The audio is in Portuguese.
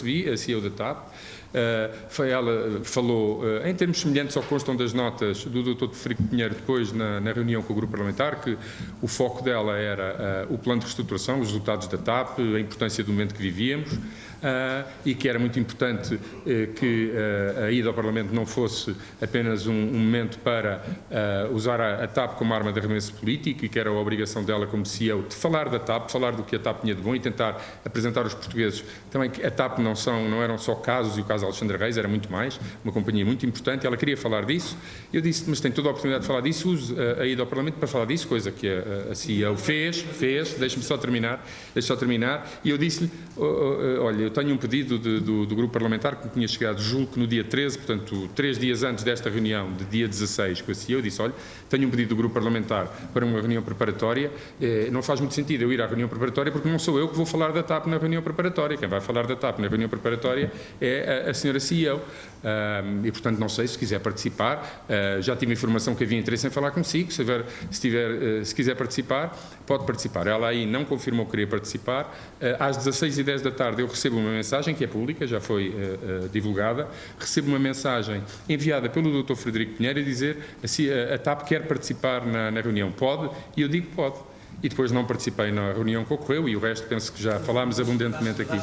recebi, a CEO da TAP, Uh, ela falou uh, em termos semelhantes ao que constam das notas do Dr. Frederico Pinheiro depois na, na, reunião com o grupo parlamentar que o foco dela era uh, o plano de reestruturação, os resultados da TAP, a importância do momento que vivíamos e que era muito importante que a ida ao Parlamento não fosse apenas um, um momento para usar a, a, TAP como arma de arremesso político e que era a obrigação dela como CEO de falar da TAP, falar do que a TAP tinha de bom e tentar apresentar aos portugueses também que a TAP não, são, não eram só casos e o caso Alexandre Reis, era muito mais, uma companhia muito importante, ela queria falar disso, eu disse, mas tem toda a oportunidade de falar disso, use a, a ida ao Parlamento para falar disso, coisa que a, a CEO fez, fez, deixe-me só terminar, deixe só terminar, e eu disse-lhe, oh, oh, olha, eu tenho um pedido de, do, do, grupo parlamentar que me tinha chegado, julgo que no dia 13, portanto, três dias antes desta reunião, de dia 16, com a CEO, eu disse, olha, tenho um pedido do grupo parlamentar para uma reunião preparatória, eh, não faz muito sentido eu ir à reunião preparatória porque não sou eu que vou falar da TAP na reunião preparatória, quem vai falar da TAP na reunião preparatória é a, a senhora CEO, e, portanto, não sei se quiser participar. Uh, já tive informação que havia interesse em falar consigo. Se, tiver, se, tiver, uh, se quiser participar, pode participar. Ela aí não confirmou que queria participar. Uh, às 16h10 da tarde eu recebo uma mensagem, que é pública, já foi divulgada. Recebo uma mensagem enviada pelo Dr. Frederico Pinheiro a dizer se a, a TAP quer participar na, na reunião. Pode? E eu digo pode e depois não participei na reunião que ocorreu e o resto penso que já falámos abundantemente aqui.